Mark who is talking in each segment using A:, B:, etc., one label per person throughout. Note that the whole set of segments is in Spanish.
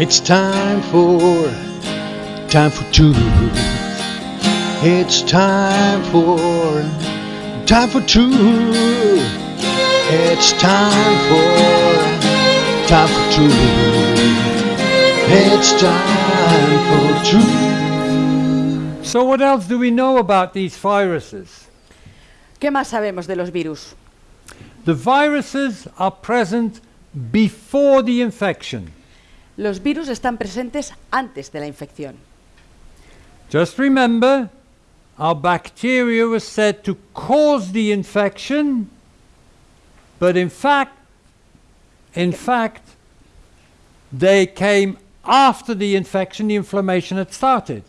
A: It's time for, time for truth. It's time for, time for truth. It's time for, time for truth. It's time for truth.
B: So what else do we know about these viruses?
C: ¿Qué más sabemos de los virus?
B: The viruses are present before the infection.
C: Los virus están presentes antes de la infección.
B: Just remember, our bacteria was said to cause the infection, but in fact, in fact, they came after the infection, the inflammation had started.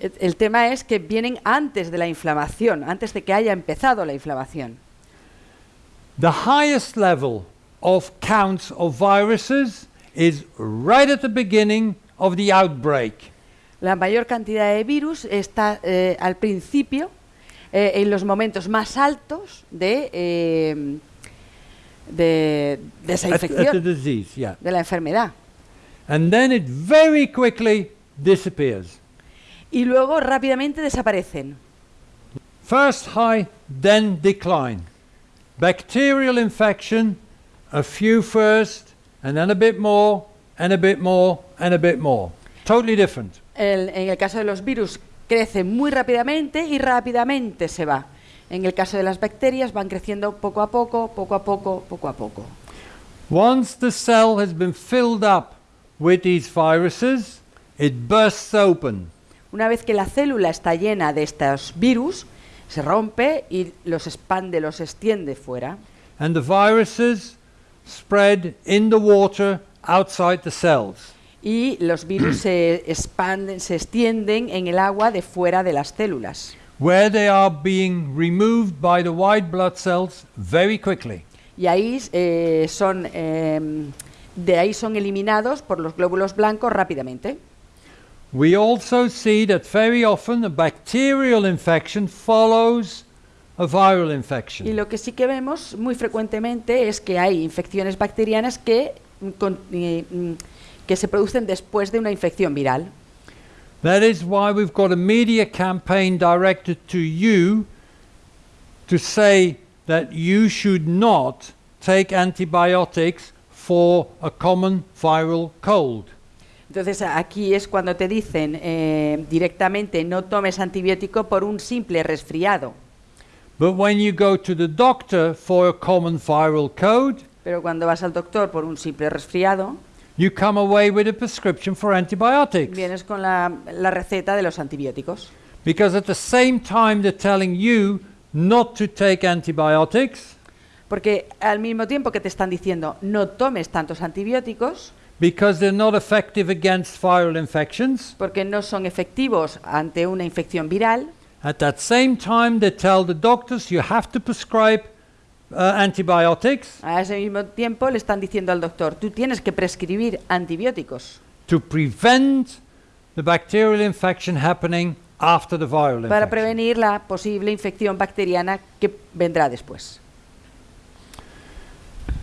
C: El, el tema es que vienen antes de la inflamación, antes de que haya empezado la inflamación.
B: The highest level of counts of viruses is right at the beginning of the outbreak.
C: La mayor cantidad de virus está eh, al principio, eh, en los momentos más altos de, eh, de, de esa
B: At, at the disease, yeah.
C: de la enfermedad.
B: And then it very quickly disappears.
C: Y luego rápidamente desaparecen.
B: First high, then decline. Bacterial infection, a few first, and then a bit more, and a bit more, and a bit more. Totally different.
C: El- en el caso de los virus crece muy rápidamente y rápidamente se va. En el caso de las bacterias van creciendo poco a poco, poco a poco, poco a poco.
B: Once the cell has been filled up with these viruses, it bursts open.
C: Una vez que la célula está llena de estos virus, se rompe y los expande, los extiende fuera.
B: and the viruses spread in the water outside the cells.
C: Y los virus se expanden, se extienden en el agua de fuera de las células.
B: where they are being removed by the white blood cells very quickly.
C: Y ahí eh, son, em, de ahí son eliminados por los glóbulos blancos rápidamente.
B: We also see that very often a bacterial infection follows a viral
C: Y
B: infection.
C: lo que sí que vemos muy frecuentemente es que hay infecciones bacterianas que, mm, con- eh, mm, que se producen después de una infección viral.
B: That is why we've got a media campaign directed to you to say that you should not take antibiotics for a common viral cold.
C: Entonces aquí es cuando te dicen eh, directamente no tomes antibiótico por un simple resfriado.
B: But when you go to the doctor for a common viral cold,
C: Pero cuando vas al doctor por un simple resfriado,
B: you come away with a prescription for antibiotics.
C: vienes con la, la receta de los antibióticos.
B: Because at the same time they're telling you not to take antibiotics
C: Porque al mismo tiempo que te están diciendo no tomes tantos antibióticos,
B: because they're not effective against viral infections,
C: porque no son efectivos ante una infección viral,
B: at that same time they tell the doctors you have to prescribe uh, antibiotics
C: a ese mismo tiempo le están diciendo al doctor, tú tienes que prescribir antibióticos
B: to prevent the bacterial infection happening after the viral
C: para
B: infection.
C: prevenir la posible infección bacteriana que vendrá después.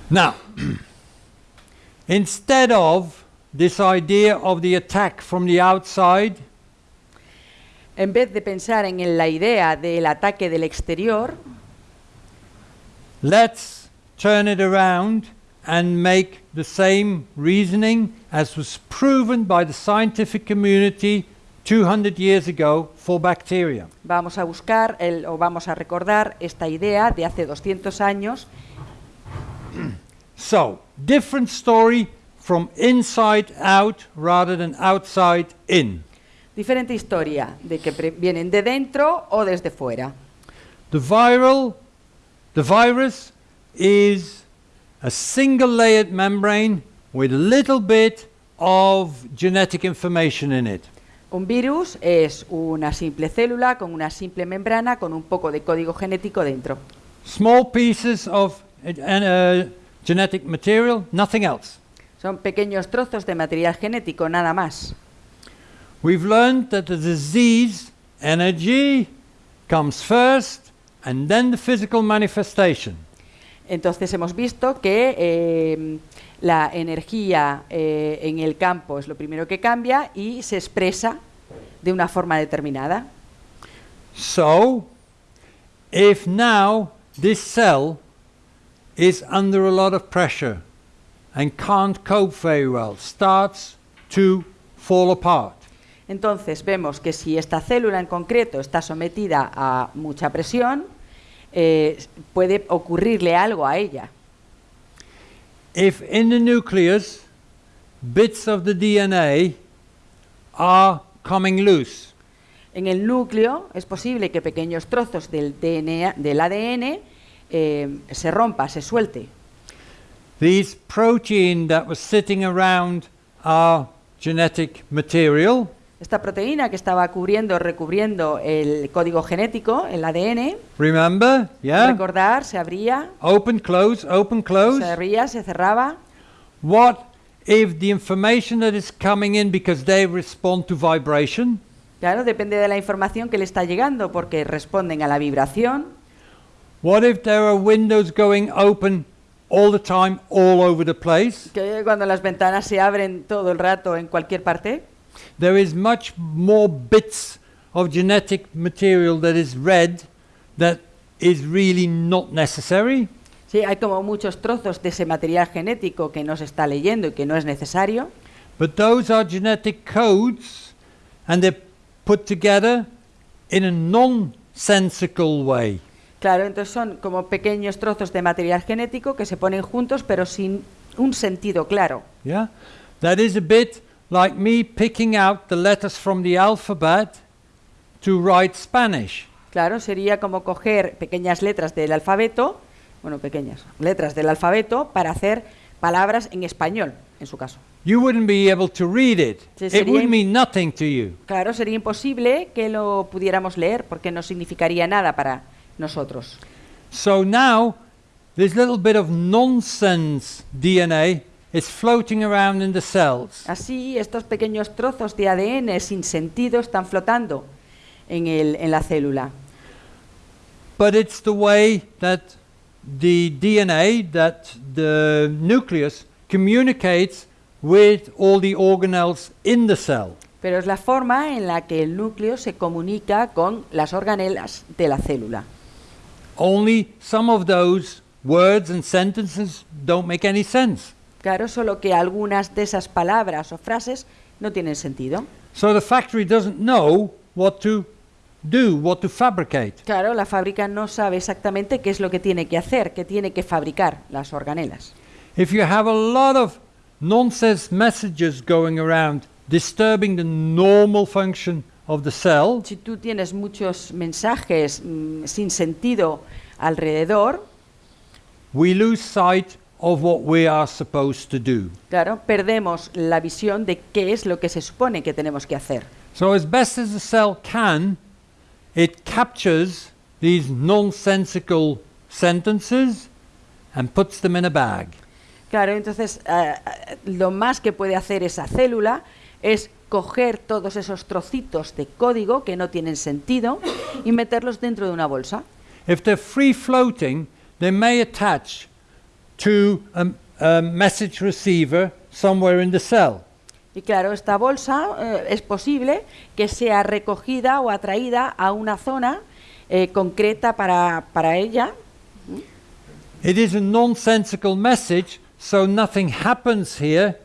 B: Now, instead of this idea of the attack from the outside,
C: En vez de pensar en la idea del ataque del exterior,
B: let's turn it around and make the same reasoning as was proven by the scientific community 200 years ago for bacteria.
C: vamos a buscar el- o vamos a recordar esta idea de hace 200 años
B: So, different story from inside out rather than outside in.
C: Diferente historia, de que vienen de dentro o desde fuera.
B: The viral, the virus is a single layered membrane with a little bit of genetic information in it.
C: Un virus es una simple célula con una simple membrana con un poco de código genético dentro.
B: Small pieces of uh, genetic material, nothing else.
C: Son pequeños trozos de material genético, nada más.
B: We've learned that the disease energy comes first and then the physical manifestation.
C: Entonces hemos visto que eh, la energía eh, en el campo es lo primero que cambia y se expresa de una forma determinada.
B: So, if now this cell is under a lot of pressure and can't cope very well, starts to fall apart.
C: Entonces vemos que si esta célula en concreto está sometida a mucha presión, eh, puede ocurrirle algo a ella.
B: If in the nucleus bits of the DNA are coming loose,
C: En el núcleo es posible que pequeños trozos del, DNA, del ADN eh, se rompa, se suelte.
B: these protein that was sitting around our genetic material
C: Esta proteína que estaba cubriendo, recubriendo el código genético, el ADN,
B: Remember? Yeah?
C: recordar, se abría,
B: Open, close, open, close.
C: se abría, se cerraba.
B: What if the information that is coming in because they respond to vibration?
C: Claro, depende de la información que le está llegando, porque responden a la vibración.
B: What if there are windows going open all the time, all over the place?
C: Que cuando las ventanas se abren todo el rato en cualquier parte,
B: There is much more bits of genetic material that is read that is really not necessary.
C: sí, hay como muchos trozos de ese material genético que no se está leyendo y que no es necesario.
B: But those are genetic codes and they're put together in a nonsensical way.
C: Claro, entonces son como pequeños trozos de material genético que se ponen juntos pero sin un sentido claro.
B: Yeah? That is a bit like me picking out the letters from the alphabet to write Spanish.
C: Claro, sería como coger pequeñas letras del alfabeto, bueno, pequeñas letras del alfabeto para hacer palabras en español, en su caso.
B: You wouldn't be able to read it.
C: Sí,
B: It would mean nothing to you.
C: Claro, sería imposible que lo pudiéramos leer porque no significaría nada para nosotros.
B: So now, this little bit of nonsense DNA is floating around in the cells.
C: Así, estos pequeños trozos de ADN sin sentido están flotando en, el, en la célula.
B: But it's the way that the DNA, that the nucleus, communicates with all the organelles in the cell.
C: Pero es la forma en la que el núcleo se comunica con las organelas de la célula.
B: Only some of those words and sentences don't make any sense.
C: Claro, solo que algunas de esas palabras o frases no tienen sentido.
B: So the factory doesn't know what to do, what to fabricate.
C: Claro, la fábrica no sabe exactamente qué es lo que tiene que hacer, qué tiene que fabricar las organelas.
B: If you have a lot of nonsense messages going around disturbing the normal function of the cell,
C: Si tú tienes muchos mensajes mm, sin sentido alrededor,
B: we lose sight of what we are supposed to do.
C: claro, perdemos la visión de qué es lo que se supone que tenemos que hacer.
B: So, as best as the cell can, it captures these nonsensical sentences and puts them in a bag.
C: Claro, entonces eh, lo más que puede hacer esa célula es coger todos esos trocitos de código que no tienen sentido y meterlos dentro de una bolsa.
B: If they're free floating, they may attach to a, a message receiver somewhere in the cell.
C: Y claro, esta bolsa eh, es posible que sea recogida o atraída a una zona eh, concreta para, para ella.
B: It is a nonsensical message, so nothing happens here,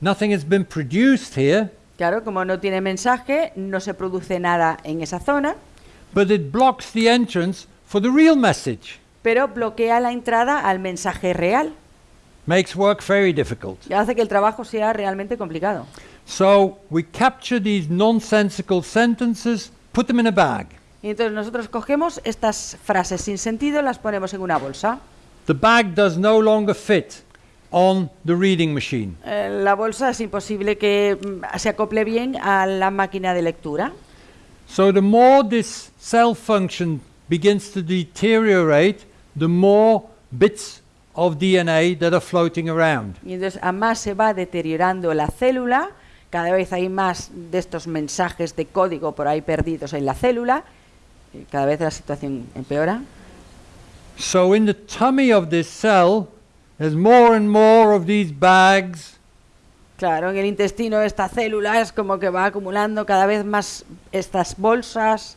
B: nothing has been produced here,
C: Claro, como no tiene mensaje, no se produce nada en esa zona,
B: but it blocks the entrance for the real message.
C: Pero bloquea la entrada al mensaje real
B: Makes work very difficult.
C: y hace que el trabajo sea realmente complicado.
B: So we capture these nonsensical sentences, put them in a bag.
C: Y entonces nosotros cogemos estas frases sin sentido, las ponemos en una bolsa.
B: The bag does no longer fit on the reading machine.
C: Eh, la bolsa es imposible que mm, se acople bien a la máquina de lectura.
B: So the more this cell function begins to deteriorate, the more bits of DNA that are floating around.
C: Y entonces a más se va deteriorando la célula, cada vez hay más de estos mensajes de código por ahí perdidos en la célula, y cada vez la situación empeora.
B: So in the tummy of this cell, there's more and more of these bags
C: Claro, en el intestino esta célula es como que va acumulando cada vez más estas bolsas.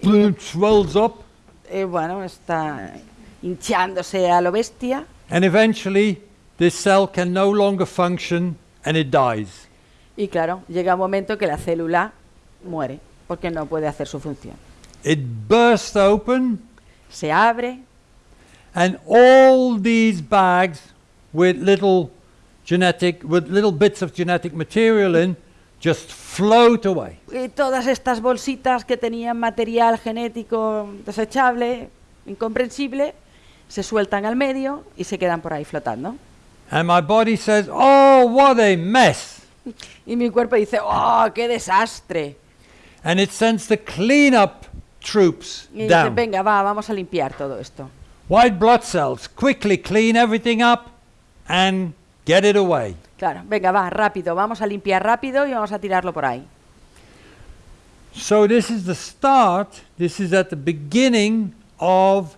B: It swells up,
C: eh, bueno, está hinchándose a lo bestia.
B: and eventually this cell can no longer function and it dies.
C: Y claro, llega un momento que la célula muere porque no puede hacer su función.
B: It bursts open,
C: Se abre
B: and all these bags with little genetic, with little bits of genetic material in, just float away.
C: y todas estas bolsitas que tenían material genético desechable, incomprensible, se sueltan al medio y se quedan por ahí flotando.
B: And my body says, Oh, what a mess.
C: Y mi cuerpo dice, ¡oh, qué desastre!
B: And it sends the cleanup troops
C: Y dice,
B: down.
C: venga, va, vamos a limpiar todo esto.
B: White blood cells quickly clean everything up and get it away.
C: Claro, venga, va, rápido, vamos a limpiar rápido y vamos a tirarlo por ahí.
B: So this is the start, this is at the beginning of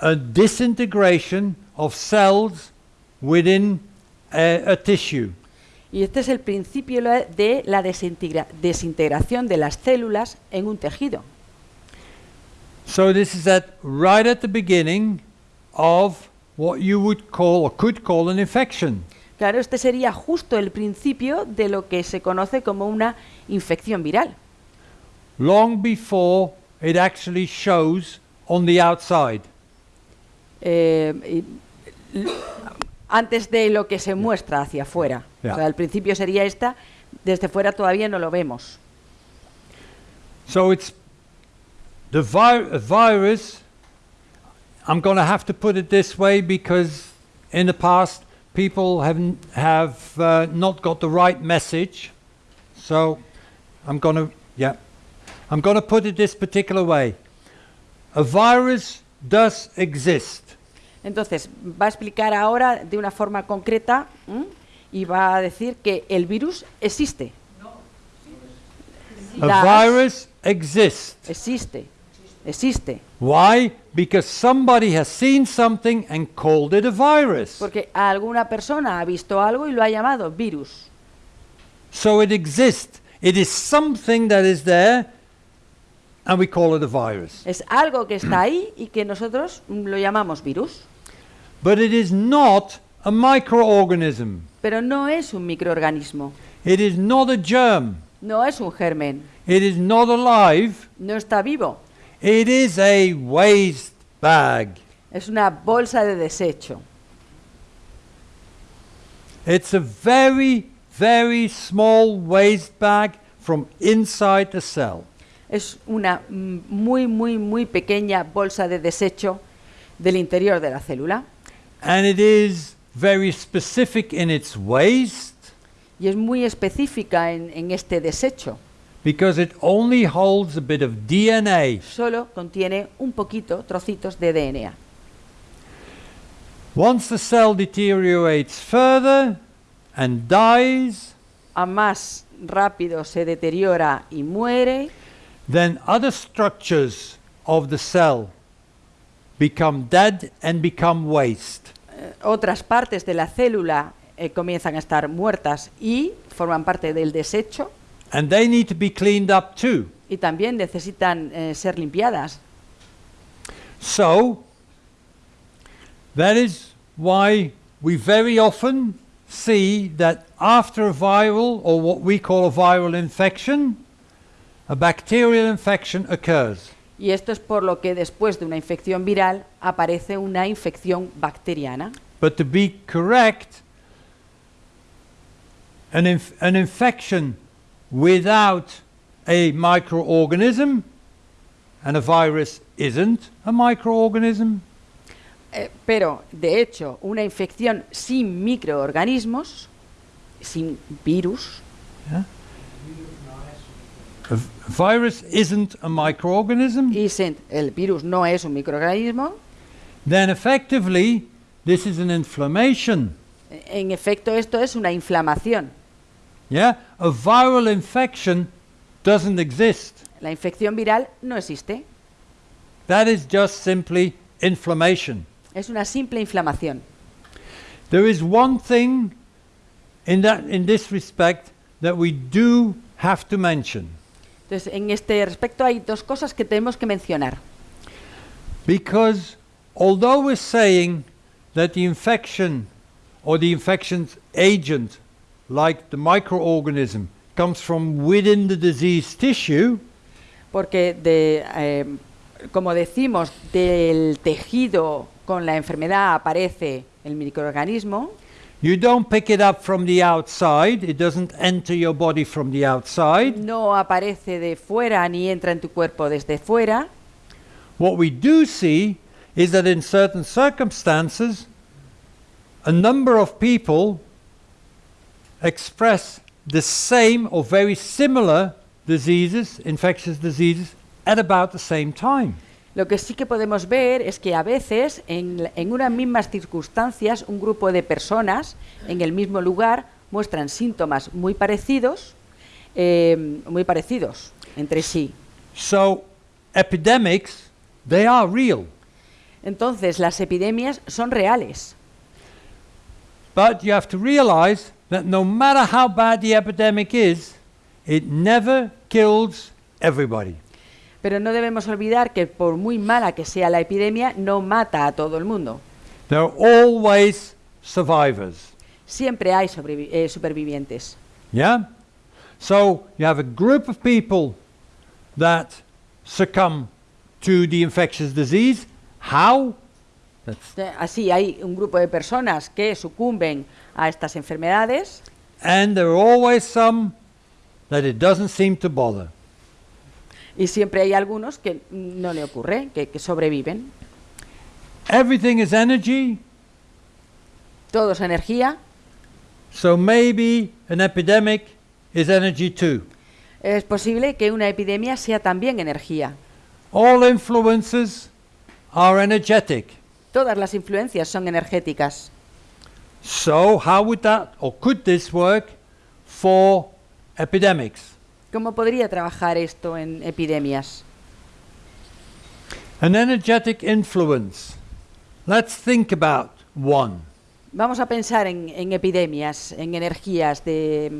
B: a disintegration of cells within a, a tissue.
C: Y este es el principio de la desintegra- desintegración de las células en un tejido.
B: So this is at right at the beginning of what you would call or could call an infection.
C: Claro, este sería justo el principio de lo que se conoce como una infección viral.
B: long before it actually shows on the outside.
C: Eh, antes de lo que se muestra hacia afuera.
B: Ya.
C: O sea, el principio sería esta, desde fuera todavía no lo vemos.
B: So it's the vi- virus. I'm going to have to put it this way because in the past people haven't have uh, not got the right message. So I'm going to yeah. I'm going to put it this particular way. A virus does exist.
C: Entonces, va a explicar ahora de una forma concreta ¿m? y va a decir que el virus existe.
B: A virus exists.
C: existe. Existe.
B: Why? Because somebody has seen something and called it a virus.
C: Porque alguna persona ha visto algo y lo ha llamado virus.
B: So it exists. It is something that is there and we call it a virus.
C: Es algo que está ahí y que nosotros lo llamamos virus.
B: But it is not a microorganism.
C: Pero no es un microorganismo.
B: It is not a germ.
C: No es un germen.
B: It is not alive.
C: No está vivo.
B: It is a waste bag.
C: Es una bolsa de desecho.
B: It's a very, very small waste bag from inside the cell.
C: Es una muy, muy, muy pequeña bolsa de desecho del interior de la célula.
B: And it is very specific in its waste
C: Y es muy específica en, en este desecho.
B: Because it only holds a bit of DNA.
C: Solo contiene un poquito, trocitos de DNA.
B: Once the cell deteriorates further and dies,
C: A más rápido se deteriora y muere,
B: then other structures of the cell become dead and become waste.
C: eh, otras partes de la célula eh, comienzan a estar muertas y forman parte del desecho
B: And they need to be cleaned up too.
C: y también necesitan eh, ser limpiadas.
B: So, that is why we very often see that after a viral, or what we call a viral infection, a bacterial infection occurs.
C: Y esto es por lo que después de una infección viral aparece una infección bacteriana.
B: But to be correct, an, inf- an infection without a microorganism, and a virus isn't a microorganism,
C: Eh, pero, de hecho, una infección sin microorganismos, sin virus,
B: a v- virus isn't a microorganism,
C: sin- el virus no es un microorganismo,
B: then effectively this is an inflammation.
C: en efecto esto es una inflamación.
B: Yeah? A viral infection doesn't exist.
C: La infección viral no existe.
B: That is just simply inflammation.
C: Es una simple inflamación.
B: There is one thing in that in this respect that we do have to mention
C: Entonces, en este respecto hay dos cosas que tenemos que mencionar.
B: because although we're saying that the infection or the infection's agent like the microorganism comes from within the diseased tissue.
C: Porque, de, eh, como decimos, del tejido con la enfermedad aparece el microorganismo,
B: you don't pick it up from the outside. It doesn't enter your body from the outside.
C: No aparece de fuera ni entra en tu cuerpo desde fuera.
B: What we do see is that in certain circumstances, a number of people express the same or very similar diseases, infectious diseases, at about the same time.
C: Lo que sí que podemos ver es que a veces, en, en unas mismas circunstancias, un grupo de personas en el mismo lugar muestran síntomas muy parecidos, eh, muy parecidos entre sí.
B: So, epidemics, they are real.
C: Entonces, las epidemias son reales.
B: But you have to realize that no matter how bad the epidemic is, it never kills everybody.
C: Pero no debemos olvidar que por muy mala que sea la epidemia, no mata a todo el mundo.
B: There are always survivors.
C: Siempre hay eh, supervivientes.
B: Yeah? So you have a group of people that succumb to the infectious disease. How? That's,
C: Eh, Así hay un grupo de personas que sucumben a estas enfermedades
B: and there are always some that it doesn't seem to bother.
C: y siempre hay algunos que no le ocurre, que, que sobreviven.
B: Everything is energy,
C: Todo es energía.
B: so maybe an epidemic is energy too.
C: Es posible que una epidemia sea también energía.
B: All influences are energetic.
C: Todas las influencias son energéticas.
B: So how would that or could this work for epidemics?
C: ¿Cómo podría trabajar esto en epidemias?
B: An energetic influence. Let's think about one.
C: Vamos a pensar en, en epidemias, en energías, de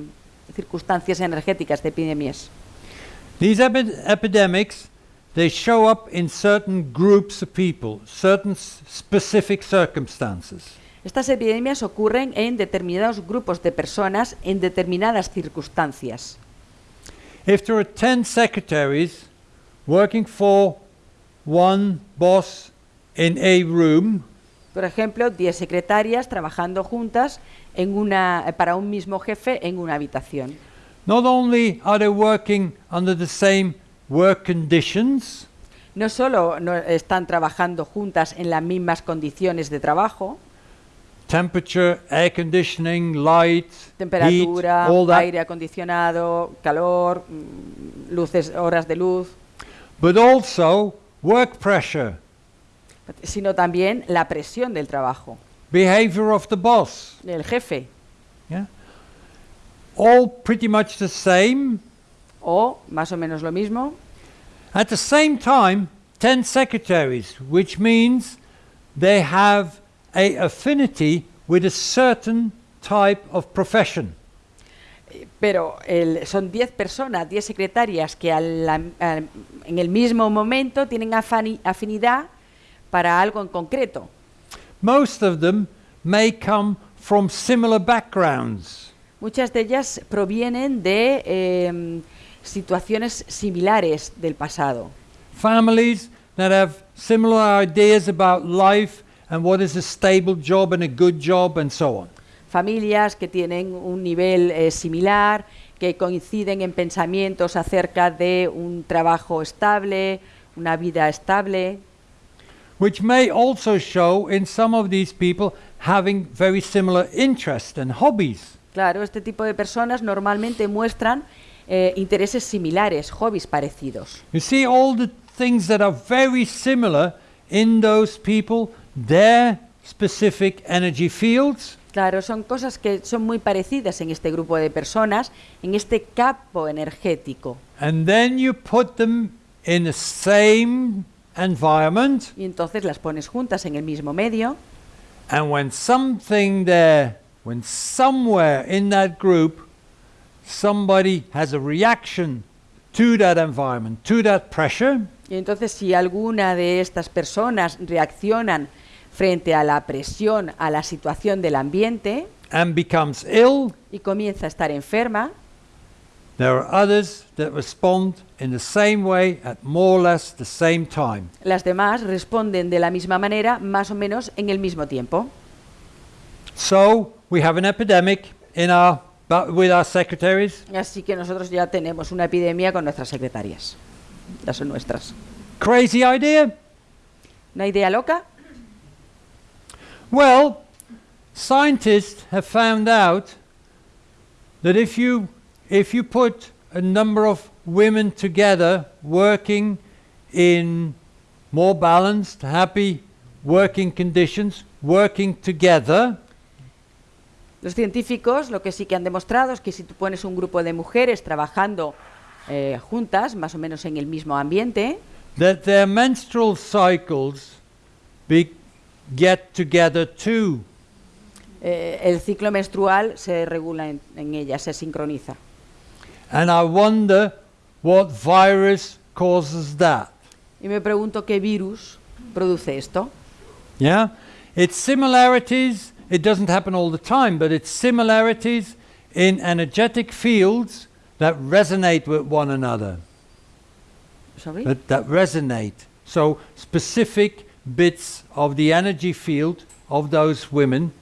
C: circunstancias energéticas de epidemias.
B: These epi- epidemics, they show up in certain groups of people, certain specific circumstances.
C: Estas epidemias ocurren en determinados grupos de personas en determinadas circunstancias.
B: If there are 10 secretaries working for one boss in a room,
C: Por ejemplo, 10 secretarias trabajando juntas en una, para un mismo jefe en una habitación.
B: not only are they working under the same work conditions,
C: No solo no están trabajando juntas en las mismas condiciones de trabajo,
B: temperature, air conditioning, light, heat,
C: temperatura,
B: all that,
C: aire acondicionado, calor, mm, luces, horas de luz,
B: but also work pressure,
C: sino también la presión del trabajo,
B: behavior of the boss,
C: del jefe,
B: yeah? All pretty much the same.
C: o más o menos lo mismo.
B: At the same time, 10 secretaries, which means they have a affinity with a certain type of profession.
C: Pero el- son 10 personas, 10 secretarias que al- al- en el mismo momento tienen afinidad para algo en concreto.
B: Most of them may come from similar backgrounds.
C: Muchas de ellas provienen de em, situaciones similares del pasado.
B: Families that have similar ideas about life and what is a stable job and a good job and so on.
C: Familias que tienen un nivel eh, similar, que coinciden en pensamientos acerca de un trabajo estable, una vida estable,
B: Which may also show in some of these people having very similar interests and hobbies.
C: Claro, este tipo de personas normalmente muestran eh, intereses similares, hobbies parecidos.
B: You see, all the things that are very similar in those people, their specific energy fields,
C: Claro, son cosas que son muy parecidas en este grupo de personas, en este campo energético.
B: and then you put them in the same environment,
C: Y entonces las pones juntas en el mismo medio.
B: and when something there, when somewhere in that group, somebody has a reaction to that environment, to that pressure,
C: Y entonces si alguna de estas personas reaccionan frente a la presión, a la situación del ambiente
B: and becomes ill,
C: y comienza a estar enferma,
B: there are others that respond in the same way at more or less the same time.
C: las demás responden de la misma manera, más o menos en el mismo tiempo.
B: So we have an epidemic in our, with our secretaries.
C: Así que nosotros ya tenemos una epidemia con nuestras secretarias. Ya son nuestras.
B: Crazy idea?
C: ¿Una idea loca?
B: Well, scientists have found out that if you if you put a number of women together working in more balanced, happy working conditions, working together,
C: Los científicos lo que sí que han demostrado es que si tú pones un grupo de mujeres trabajando eh, juntas, más o menos en el mismo ambiente,
B: that their menstrual cycles be, get together too.
C: eh, el ciclo menstrual se regula en, en ellas, se sincroniza.
B: And I wonder what virus causes that.
C: Y me pregunto qué virus produce esto.
B: Yeah? It's similarities, it doesn't happen all the time, but it's similarities in energetic fields that resonate with one another.
C: Sorry.
B: That, that resonate. So, specific bits of the energy field of those women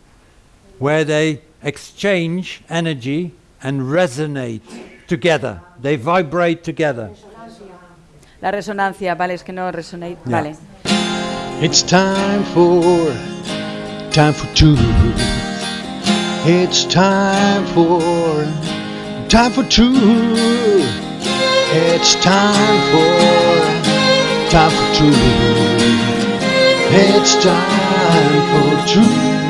B: where they exchange energy and resonate together. They vibrate together.
C: La resonancia, vale, es que no resonate,
B: Ya.
C: vale.
A: It's time for time for truth. It's time for time for truth. It's time for time for truth. It's time for truth.